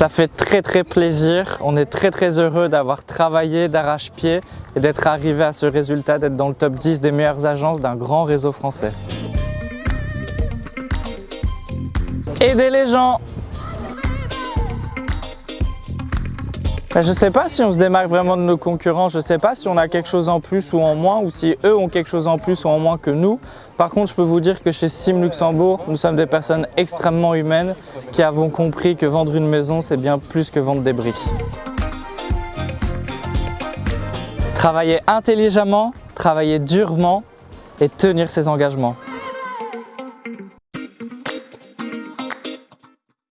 Ça fait très très plaisir, on est très très heureux d'avoir travaillé d'arrache-pied et d'être arrivé à ce résultat, d'être dans le top 10 des meilleures agences d'un grand réseau français. Aider les gens Ben, je ne sais pas si on se démarque vraiment de nos concurrents, je ne sais pas si on a quelque chose en plus ou en moins ou si eux ont quelque chose en plus ou en moins que nous. Par contre, je peux vous dire que chez Sim Luxembourg, nous sommes des personnes extrêmement humaines qui avons compris que vendre une maison, c'est bien plus que vendre des briques. Travailler intelligemment, travailler durement et tenir ses engagements.